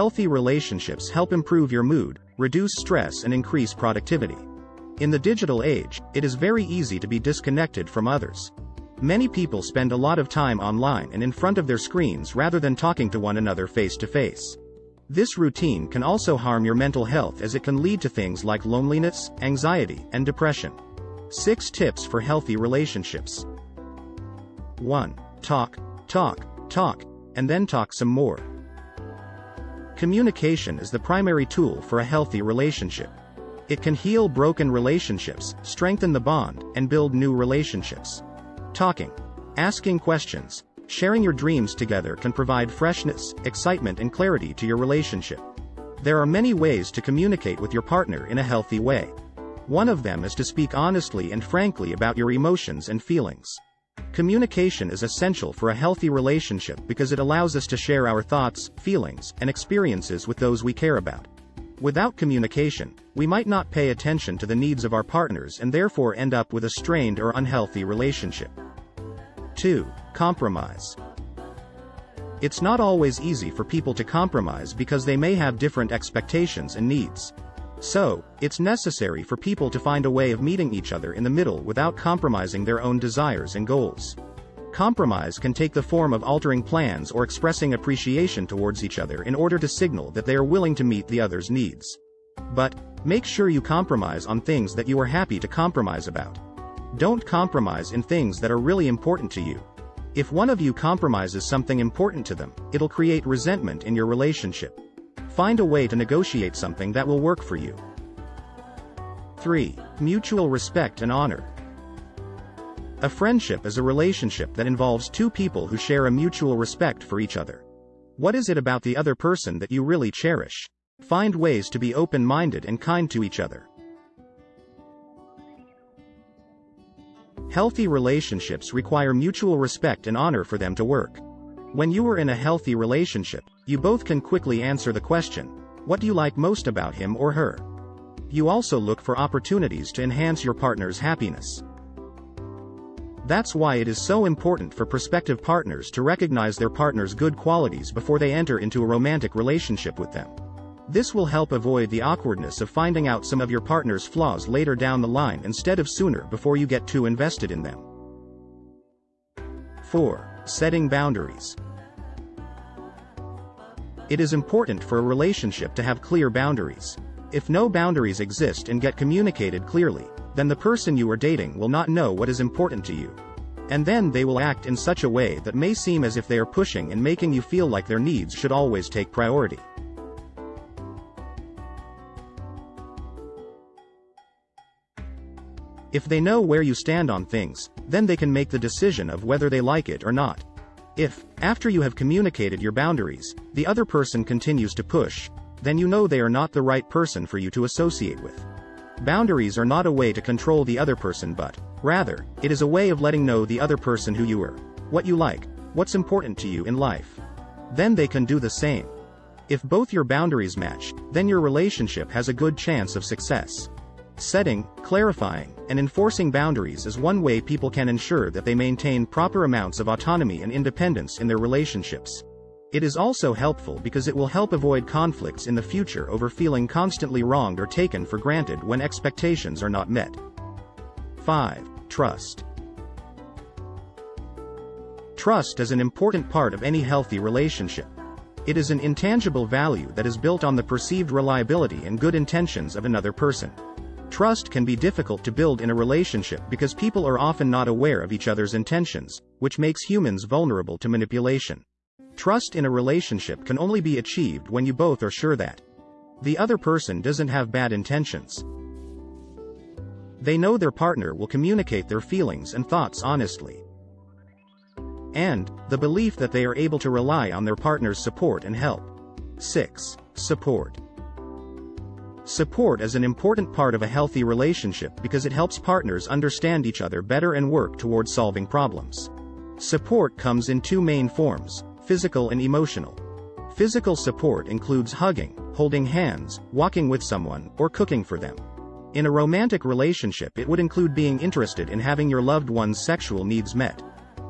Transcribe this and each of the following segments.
Healthy relationships help improve your mood, reduce stress and increase productivity. In the digital age, it is very easy to be disconnected from others. Many people spend a lot of time online and in front of their screens rather than talking to one another face to face. This routine can also harm your mental health as it can lead to things like loneliness, anxiety, and depression. 6 Tips for Healthy Relationships 1. Talk, talk, talk, and then talk some more. Communication is the primary tool for a healthy relationship. It can heal broken relationships, strengthen the bond, and build new relationships. Talking, asking questions, sharing your dreams together can provide freshness, excitement and clarity to your relationship. There are many ways to communicate with your partner in a healthy way. One of them is to speak honestly and frankly about your emotions and feelings. Communication is essential for a healthy relationship because it allows us to share our thoughts, feelings, and experiences with those we care about. Without communication, we might not pay attention to the needs of our partners and therefore end up with a strained or unhealthy relationship. 2. Compromise. It's not always easy for people to compromise because they may have different expectations and needs. So, it's necessary for people to find a way of meeting each other in the middle without compromising their own desires and goals. Compromise can take the form of altering plans or expressing appreciation towards each other in order to signal that they are willing to meet the other's needs. But, make sure you compromise on things that you are happy to compromise about. Don't compromise in things that are really important to you. If one of you compromises something important to them, it'll create resentment in your relationship. Find a way to negotiate something that will work for you. 3. Mutual respect and honor. A friendship is a relationship that involves two people who share a mutual respect for each other. What is it about the other person that you really cherish? Find ways to be open-minded and kind to each other. Healthy relationships require mutual respect and honor for them to work. When you are in a healthy relationship, you both can quickly answer the question, what do you like most about him or her? You also look for opportunities to enhance your partner's happiness. That's why it is so important for prospective partners to recognize their partner's good qualities before they enter into a romantic relationship with them. This will help avoid the awkwardness of finding out some of your partner's flaws later down the line instead of sooner before you get too invested in them. 4. Setting boundaries. It is important for a relationship to have clear boundaries. If no boundaries exist and get communicated clearly, then the person you are dating will not know what is important to you. And then they will act in such a way that may seem as if they are pushing and making you feel like their needs should always take priority. If they know where you stand on things, then they can make the decision of whether they like it or not. If, after you have communicated your boundaries, the other person continues to push, then you know they are not the right person for you to associate with. Boundaries are not a way to control the other person but, rather, it is a way of letting know the other person who you are, what you like, what's important to you in life. Then they can do the same. If both your boundaries match, then your relationship has a good chance of success. Setting, clarifying, and enforcing boundaries is one way people can ensure that they maintain proper amounts of autonomy and independence in their relationships. It is also helpful because it will help avoid conflicts in the future over feeling constantly wronged or taken for granted when expectations are not met. 5. Trust. Trust is an important part of any healthy relationship. It is an intangible value that is built on the perceived reliability and good intentions of another person. Trust can be difficult to build in a relationship because people are often not aware of each other's intentions, which makes humans vulnerable to manipulation. Trust in a relationship can only be achieved when you both are sure that the other person doesn't have bad intentions. They know their partner will communicate their feelings and thoughts honestly. And, the belief that they are able to rely on their partner's support and help. 6. Support. Support is an important part of a healthy relationship because it helps partners understand each other better and work towards solving problems. Support comes in two main forms, physical and emotional. Physical support includes hugging, holding hands, walking with someone, or cooking for them. In a romantic relationship it would include being interested in having your loved one's sexual needs met.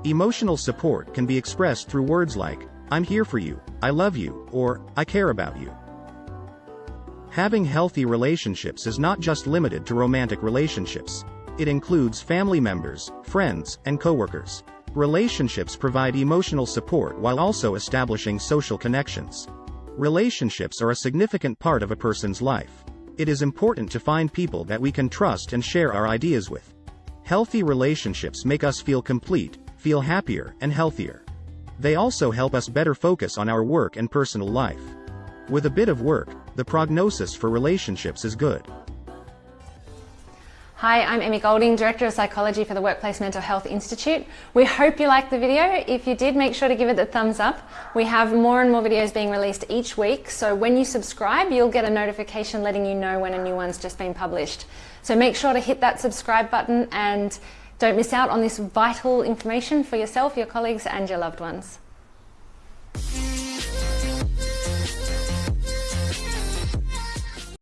Emotional support can be expressed through words like, I'm here for you, I love you, or I care about you. Having healthy relationships is not just limited to romantic relationships. It includes family members, friends, and coworkers. Relationships provide emotional support while also establishing social connections. Relationships are a significant part of a person's life. It is important to find people that we can trust and share our ideas with. Healthy relationships make us feel complete, feel happier, and healthier. They also help us better focus on our work and personal life. With a bit of work, the prognosis for relationships is good. Hi, I'm Emmy Golding, Director of Psychology for the Workplace Mental Health Institute. We hope you liked the video. If you did, make sure to give it the thumbs up. We have more and more videos being released each week, so when you subscribe, you'll get a notification letting you know when a new one's just been published. So make sure to hit that subscribe button and don't miss out on this vital information for yourself, your colleagues and your loved ones.